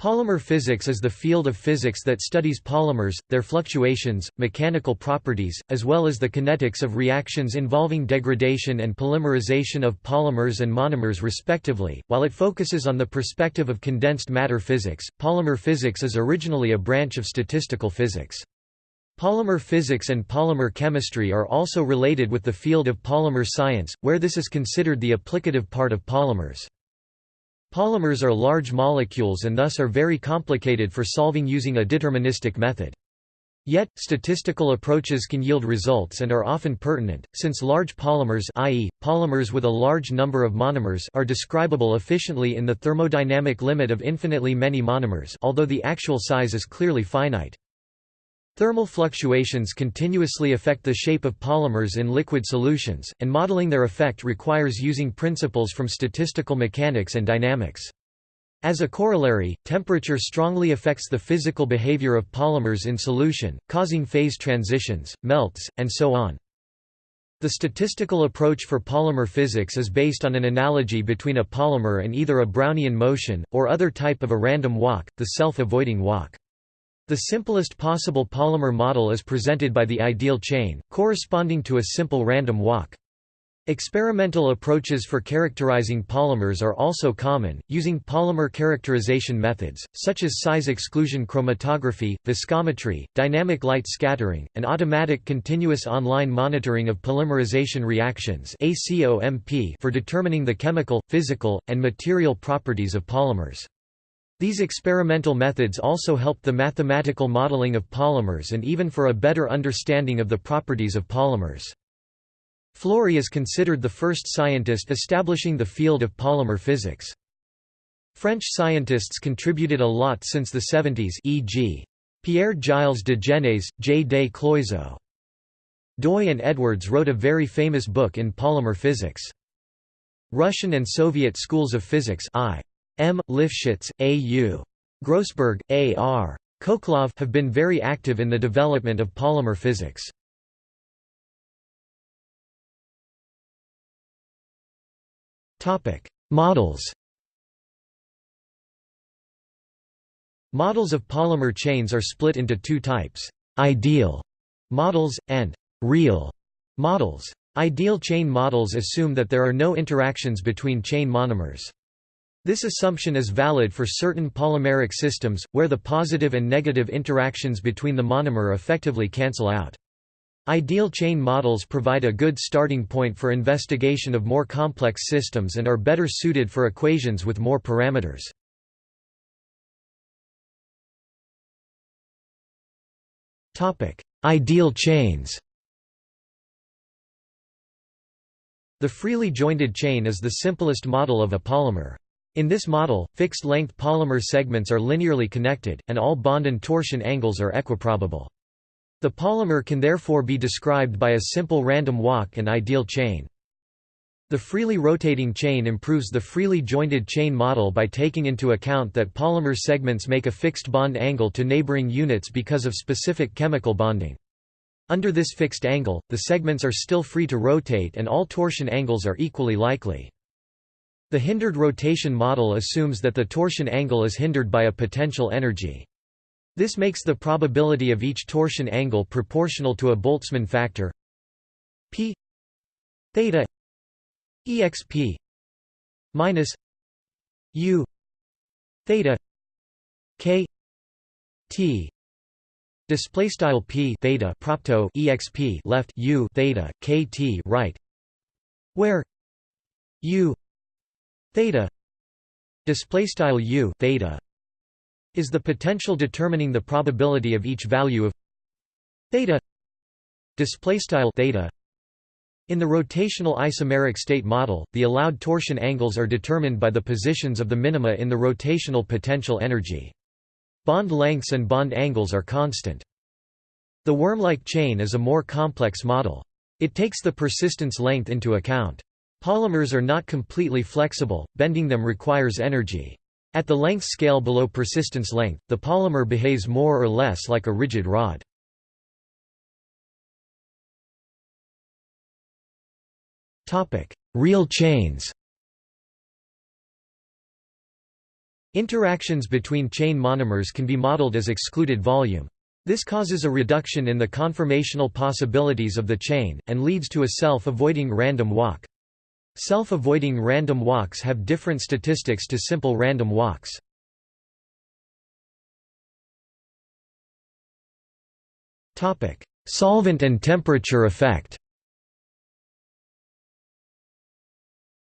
Polymer physics is the field of physics that studies polymers, their fluctuations, mechanical properties, as well as the kinetics of reactions involving degradation and polymerization of polymers and monomers respectively. While it focuses on the perspective of condensed matter physics, polymer physics is originally a branch of statistical physics. Polymer physics and polymer chemistry are also related with the field of polymer science, where this is considered the applicative part of polymers. Polymers are large molecules and thus are very complicated for solving using a deterministic method. Yet, statistical approaches can yield results and are often pertinent, since large polymers i.e., polymers with a large number of monomers are describable efficiently in the thermodynamic limit of infinitely many monomers although the actual size is clearly finite. Thermal fluctuations continuously affect the shape of polymers in liquid solutions, and modeling their effect requires using principles from statistical mechanics and dynamics. As a corollary, temperature strongly affects the physical behavior of polymers in solution, causing phase transitions, melts, and so on. The statistical approach for polymer physics is based on an analogy between a polymer and either a Brownian motion, or other type of a random walk, the self-avoiding walk. The simplest possible polymer model is presented by the ideal chain, corresponding to a simple random walk. Experimental approaches for characterizing polymers are also common, using polymer characterization methods, such as size exclusion chromatography, viscometry, dynamic light scattering, and automatic continuous online monitoring of polymerization reactions for determining the chemical, physical, and material properties of polymers. These experimental methods also helped the mathematical modeling of polymers and even for a better understanding of the properties of polymers. Flory is considered the first scientist establishing the field of polymer physics. French scientists contributed a lot since the 70s e.g. Pierre-Gilles de Gennes, J. des Cloizeaux. Doi and Edwards wrote a very famous book in polymer physics. Russian and Soviet schools of physics I. M. Lifshitz, A. U. Grosberg, A. R. Khokhlov have been very active in the development of polymer physics. Models Models of polymer chains are split into two types, ideal models, and real models. Ideal chain models assume that there are no interactions between chain monomers. This assumption is valid for certain polymeric systems, where the positive and negative interactions between the monomer effectively cancel out. Ideal chain models provide a good starting point for investigation of more complex systems and are better suited for equations with more parameters. Ideal chains The freely jointed chain is the simplest model of a polymer. In this model, fixed-length polymer segments are linearly connected, and all bond and torsion angles are equiprobable. The polymer can therefore be described by a simple random walk and ideal chain. The freely rotating chain improves the freely jointed chain model by taking into account that polymer segments make a fixed bond angle to neighboring units because of specific chemical bonding. Under this fixed angle, the segments are still free to rotate and all torsion angles are equally likely. The hindered rotation model assumes that the torsion angle is hindered by a potential energy. This makes the probability of each torsion angle proportional to a Boltzmann factor p theta exp minus u theta k t display style p theta propto exp left u theta k t right where u theta display style u theta is the potential determining the probability of each value of theta display style theta. In the rotational isomeric state model the allowed torsion angles are determined by the positions of the minima in the rotational potential energy. Bond lengths and bond angles are constant. The worm-like chain is a more complex model. It takes the persistence length into account Polymers are not completely flexible, bending them requires energy. At the length scale below persistence length, the polymer behaves more or less like a rigid rod. Real chains Interactions between chain monomers can be modeled as excluded volume. This causes a reduction in the conformational possibilities of the chain, and leads to a self-avoiding random walk. Self-avoiding random walks have different statistics to simple random walks. Solvent and temperature effect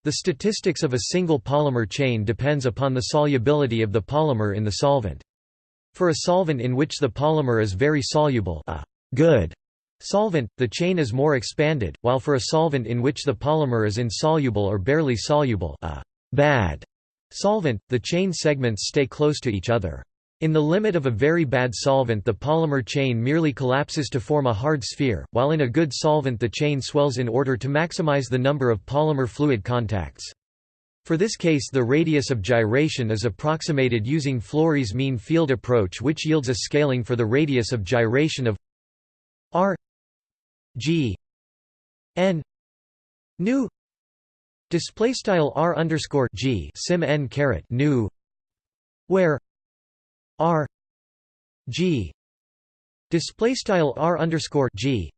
The statistics of a single polymer chain depends upon the solubility of the polymer in the solvent. For a solvent in which the polymer is very soluble a good solvent, the chain is more expanded, while for a solvent in which the polymer is insoluble or barely soluble a bad solvent, the chain segments stay close to each other. In the limit of a very bad solvent the polymer chain merely collapses to form a hard sphere, while in a good solvent the chain swells in order to maximize the number of polymer fluid contacts. For this case the radius of gyration is approximated using Flory's mean field approach which yields a scaling for the radius of gyration of r g. N. Nu. Display style r underscore g sim n caret nu. Where r. G. Display style r underscore g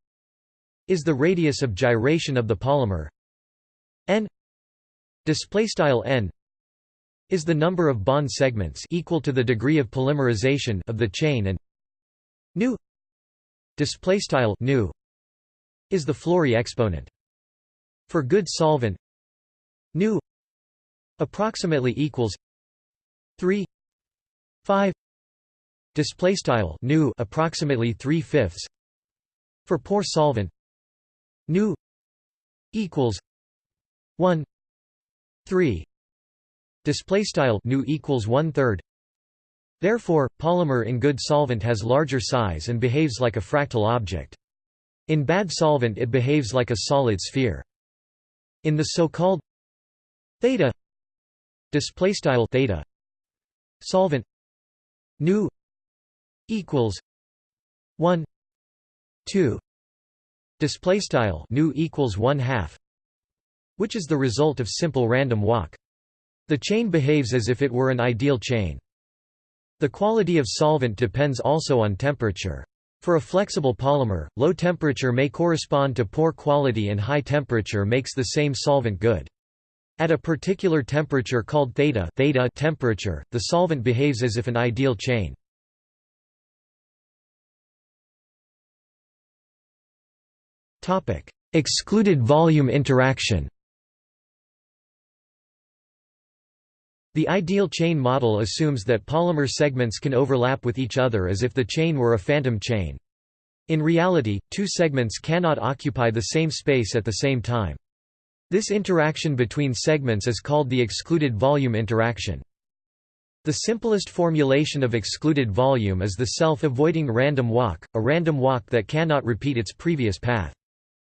is the radius of gyration of the polymer. N. Display style n is the number of bond segments equal to the degree of polymerization of the chain and nu. Display style nu is the Flory exponent. For good solvent nu approximately equals 3 5 display style nu approximately 3 fifths. For poor solvent nu equals 1 3 display style nu equals 1 third. Therefore polymer in good solvent has larger size and behaves like a fractal object in bad solvent it behaves like a solid sphere. In the so-called theta display style theta solvent nu equals 1 2 display style nu equals 1 half which is the result of simple random walk. The chain behaves as if it were an ideal chain. The quality of solvent depends also on temperature for a flexible polymer, low temperature may correspond to poor quality and high temperature makes the same solvent good. At a particular temperature called theta, theta temperature, the solvent behaves as if an ideal chain. Excluded volume interaction. The ideal chain model assumes that polymer segments can overlap with each other as if the chain were a phantom chain. In reality, two segments cannot occupy the same space at the same time. This interaction between segments is called the excluded volume interaction. The simplest formulation of excluded volume is the self-avoiding random walk, a random walk that cannot repeat its previous path.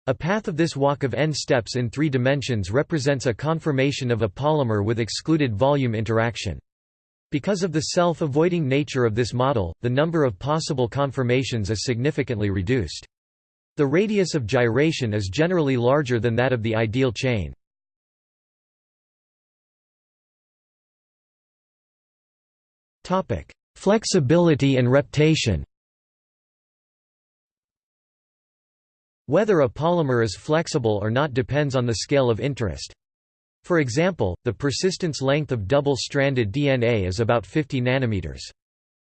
A path of this walk of n steps in three dimensions represents a conformation of a polymer with excluded volume interaction. Because of the self-avoiding nature of this model, the number of possible conformations is significantly reduced. The radius of gyration is generally larger than that of the ideal chain. Flexibility and reptation Whether a polymer is flexible or not depends on the scale of interest. For example, the persistence length of double-stranded DNA is about 50 nanometers.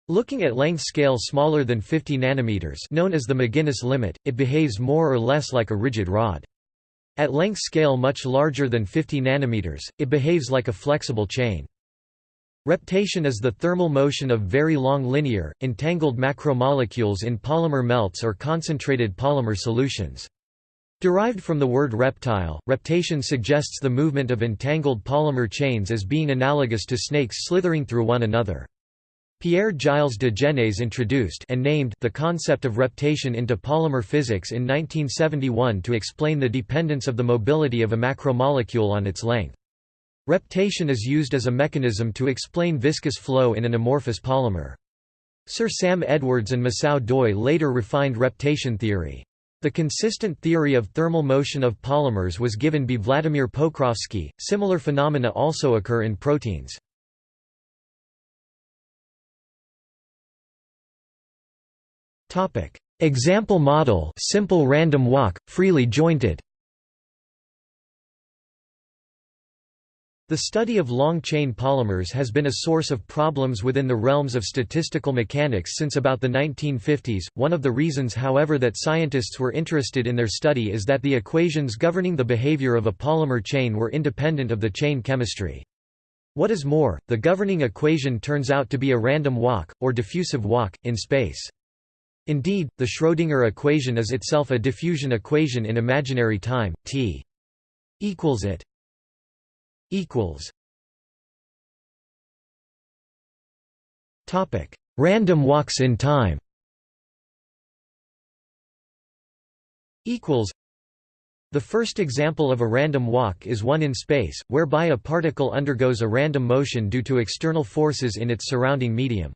Looking at length scale smaller than 50 nanometers known as the McGinnis limit, it behaves more or less like a rigid rod. At length scale much larger than 50 nanometers, it behaves like a flexible chain. Reptation is the thermal motion of very long linear, entangled macromolecules in polymer melts or concentrated polymer solutions. Derived from the word reptile, reptation suggests the movement of entangled polymer chains as being analogous to snakes slithering through one another. Pierre Gilles de Gennes introduced and named the concept of reptation into polymer physics in 1971 to explain the dependence of the mobility of a macromolecule on its length. Reptation is used as a mechanism to explain viscous flow in an amorphous polymer. Sir Sam Edwards and Masao Doi later refined reptation theory. The consistent theory of thermal motion of polymers was given by Vladimir Pokrovsky. Similar phenomena also occur in proteins. Topic: Example model: simple random walk, freely jointed. The study of long-chain polymers has been a source of problems within the realms of statistical mechanics since about the 1950s. One of the reasons however that scientists were interested in their study is that the equations governing the behavior of a polymer chain were independent of the chain chemistry. What is more, the governing equation turns out to be a random walk, or diffusive walk, in space. Indeed, the Schrödinger equation is itself a diffusion equation in imaginary time, t equals it equals Topic: Random walks in time. Equals The first example of a random walk is one in space, whereby a particle undergoes a random motion due to external forces in its surrounding medium.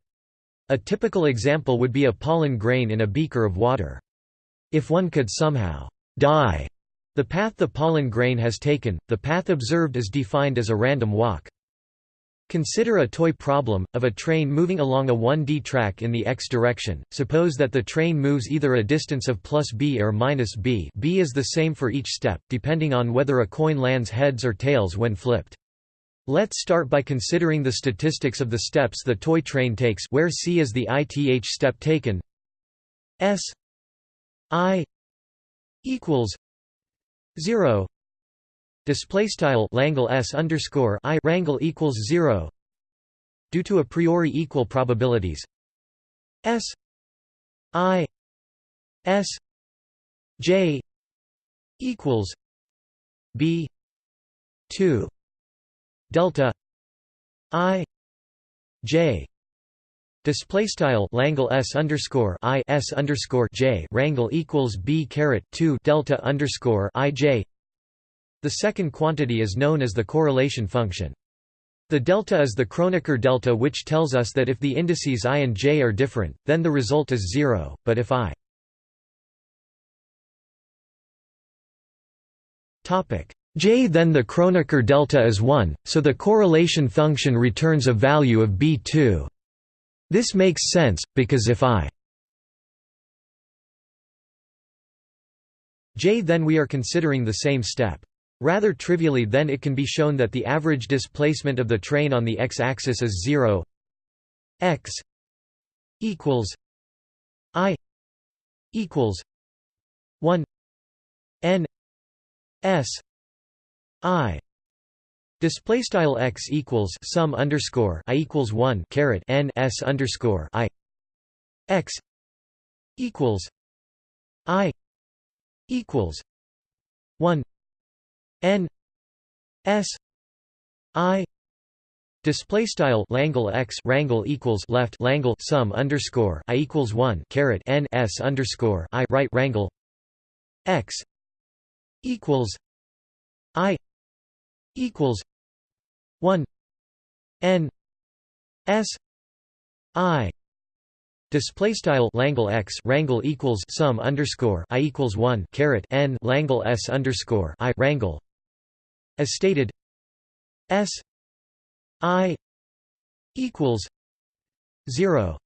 A typical example would be a pollen grain in a beaker of water. If one could somehow dye the path the pollen grain has taken, the path observed is defined as a random walk. Consider a toy problem, of a train moving along a 1D track in the x direction, suppose that the train moves either a distance of plus b or minus b b is the same for each step, depending on whether a coin lands heads or tails when flipped. Let's start by considering the statistics of the steps the toy train takes where c is the ith step taken s i equals 0 display style Langle s underscore i rangle equals 0 due to a priori equal probabilities. S. I. S. J. equals b. 2 delta i. J Display style Langle s underscore i s underscore j rangle equals b caret two delta underscore i j. The second quantity is known as the correlation function. The delta is the Kronecker delta, which tells us that if the indices i and j are different, then the result is zero. But if i j, then the Kronecker delta is one, so the correlation function returns a value of b2. This makes sense, because if I j then we are considering the same step. Rather trivially then it can be shown that the average displacement of the train on the x-axis is 0 x equals i equals 1 n s i Display style x equals sum underscore i equals one caret n s underscore i x equals i equals one n s i Display style Langle x rangle equals left Langle sum underscore i equals one caret n s underscore i right rangle x equals i equals 1 n s i Display style Langle x rangle equals sum underscore i equals one caret n Langle s underscore i rangle. As stated, s i equals zero.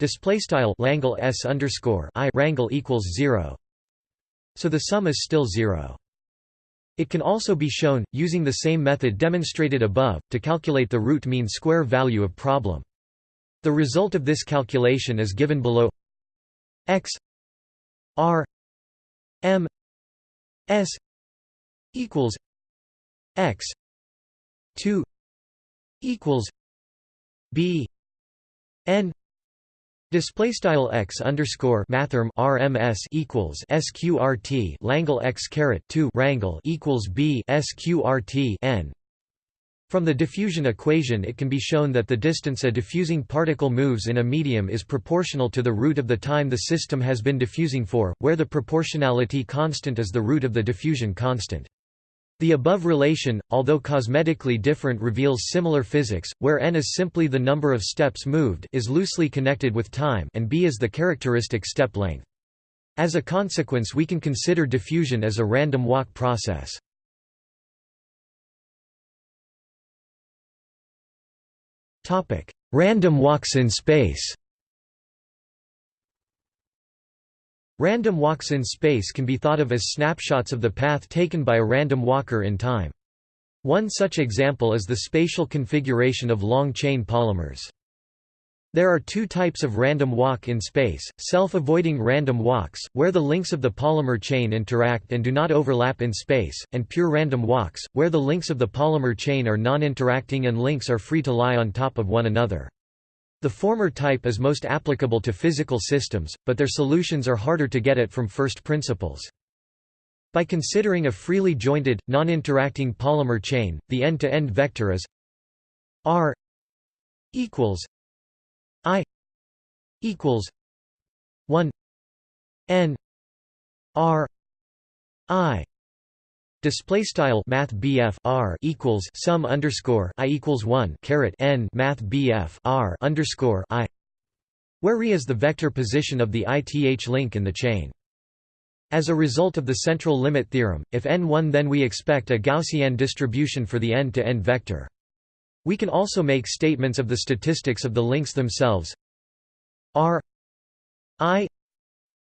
Display style Langle s underscore i rangle equals zero. So the sum is still zero. It can also be shown, using the same method demonstrated above, to calculate the root mean square value of problem. The result of this calculation is given below x r m s equals x 2 equals b n Display style x underscore mathrm RMS equals SQRT Langle x caret two rangle equals B SQRT n. From the diffusion equation it can be shown that the distance a diffusing particle moves in a medium is proportional to the root of the time the system has been diffusing for, where the proportionality constant is the root of the diffusion constant. The above relation, although cosmetically different reveals similar physics, where n is simply the number of steps moved is loosely connected with time and b is the characteristic step length. As a consequence we can consider diffusion as a random walk process. random walks in space Random walks in space can be thought of as snapshots of the path taken by a random walker in time. One such example is the spatial configuration of long-chain polymers. There are two types of random walk in space, self-avoiding random walks, where the links of the polymer chain interact and do not overlap in space, and pure random walks, where the links of the polymer chain are non-interacting and links are free to lie on top of one another. The former type is most applicable to physical systems, but their solutions are harder to get at from first principles. By considering a freely jointed, non-interacting polymer chain, the end-to-end -end vector is r equals I equals one N R I Display style Math R equals sum underscore I equals one caret N Math R underscore I where re is the vector position of the ith link in the chain. As a result of the central limit theorem, if n1 then we expect a Gaussian distribution for the end-to-end -end vector. We can also make statements of the statistics of the links themselves. R I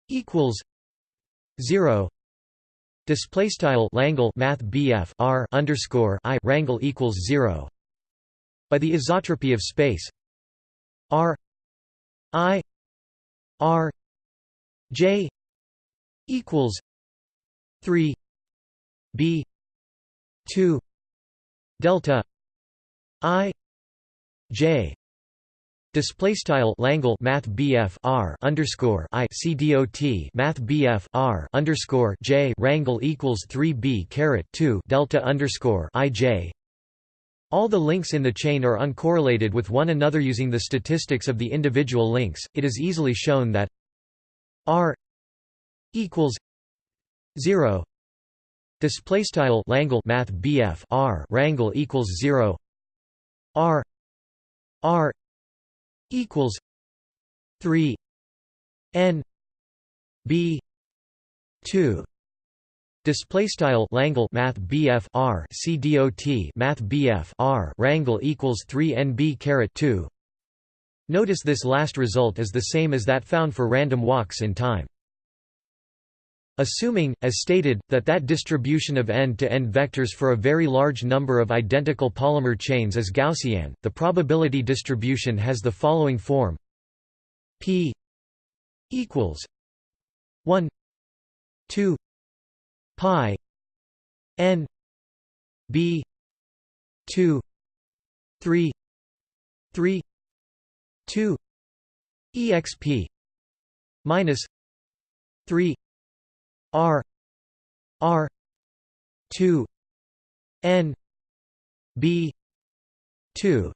equals zero. Display style Langle Math BF R underscore I rangle equals zero. By the isotropy of space R I R J equals three B two delta I J Display style Langle Math BF R underscore I C D O T Math BF R underscore J Rangle equals three B caret two Delta underscore I J. All the links in the chain are uncorrelated with one another using the statistics of the individual links. It is easily shown that R equals 0 display style Langle Math BF R rangle equals 0 R R equals three N B two Display style Langle Math BF R C D O T Math BF R Rangle equals three NB caret two. Notice this last result is the same as that found for random walks in time. Assuming, as stated, that that distribution of end-to-end -end vectors for a very large number of identical polymer chains is Gaussian, the probability distribution has the following form. P equals 1 2 pi n b 2 3 3 2 exp minus 3 R R two N B two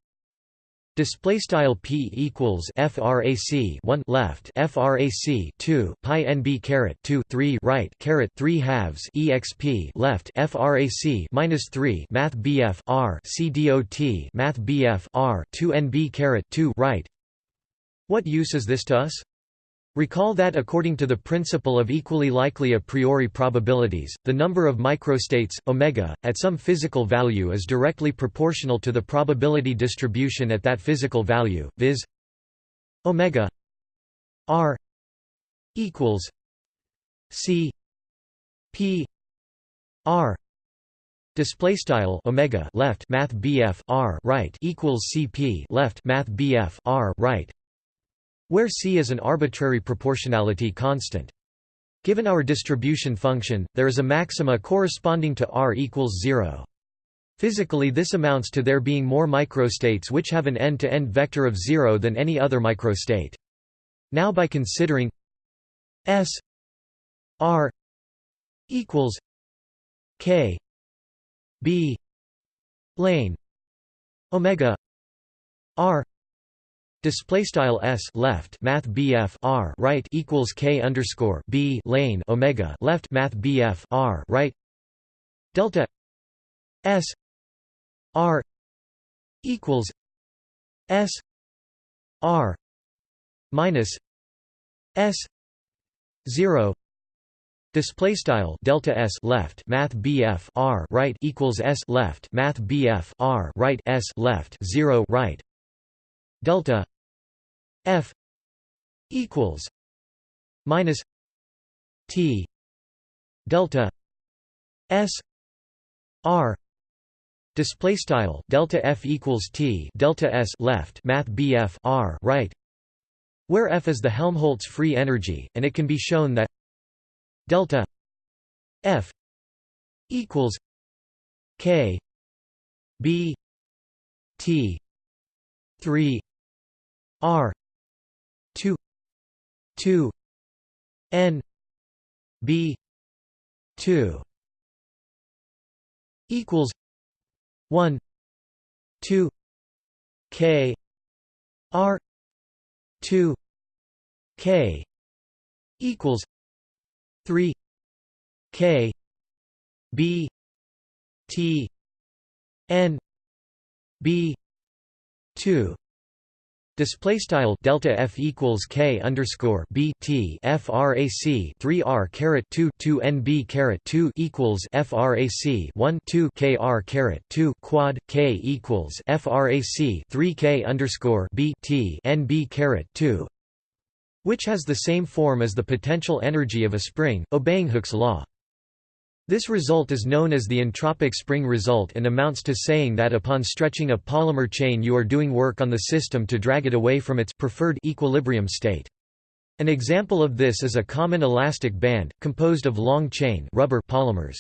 Display style p equals frac 1 left frac 2 pi nb caret 2 3 right caret 3 halves exp left frac minus 3 math bf r c dot math bf r 2 nb caret 2 right. What use is this to us? Recall that according to the principle of equally likely a priori probabilities, the number of microstates omega, at some physical value is directly proportional to the probability distribution at that physical value, viz. omega r equals c p r display style omega left math bf r right equals cp left math bf r right where C is an arbitrary proportionality constant. Given our distribution function, there is a maxima corresponding to r equals 0. Physically this amounts to there being more microstates which have an end-to-end -end vector of 0 than any other microstate. Now by considering S r equals k b lane omega r Display style s left math bf r right equals k underscore b lane omega left math bf r right. Delta s r equals s r minus s zero. Display style delta s left math bf r right equals s left math bf r right s left zero right. Delta F equals minus T delta S R display style delta F equals T delta S left math BF R right where F is the Helmholtz free energy and it can be shown that delta F equals K B T three R two two N B two equals one two K R two K equals three K B T N B two Display style delta f equals k underscore b t frac 3 r caret 2 2 nb caret 2 equals frac 1 2 kr caret 2 quad k equals frac 3 k underscore b t nb caret 2, which has the same form as the potential energy of a spring, obeying Hooke's law. This result is known as the entropic spring result and amounts to saying that upon stretching a polymer chain you are doing work on the system to drag it away from its preferred equilibrium state. An example of this is a common elastic band, composed of long-chain rubber polymers.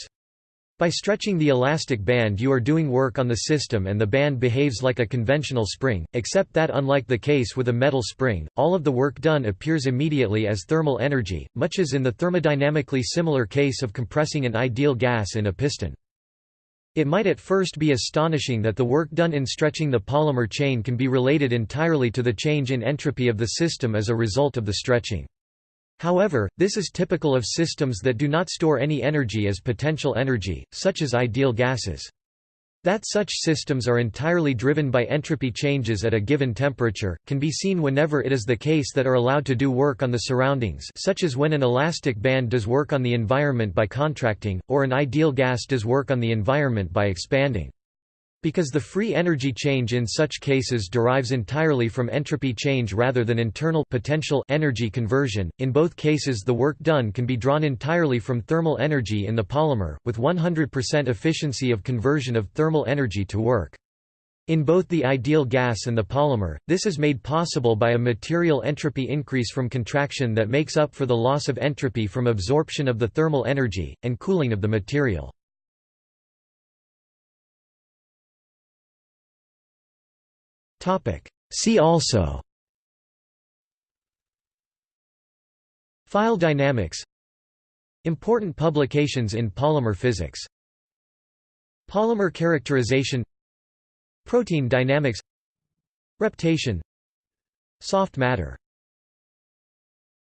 By stretching the elastic band you are doing work on the system and the band behaves like a conventional spring, except that unlike the case with a metal spring, all of the work done appears immediately as thermal energy, much as in the thermodynamically similar case of compressing an ideal gas in a piston. It might at first be astonishing that the work done in stretching the polymer chain can be related entirely to the change in entropy of the system as a result of the stretching. However, this is typical of systems that do not store any energy as potential energy, such as ideal gases. That such systems are entirely driven by entropy changes at a given temperature, can be seen whenever it is the case that are allowed to do work on the surroundings such as when an elastic band does work on the environment by contracting, or an ideal gas does work on the environment by expanding. Because the free energy change in such cases derives entirely from entropy change rather than internal potential energy conversion, in both cases the work done can be drawn entirely from thermal energy in the polymer, with 100% efficiency of conversion of thermal energy to work. In both the ideal gas and the polymer, this is made possible by a material entropy increase from contraction that makes up for the loss of entropy from absorption of the thermal energy, and cooling of the material. See also. File dynamics. Important publications in polymer physics. Polymer characterization. Protein dynamics. Reptation Soft matter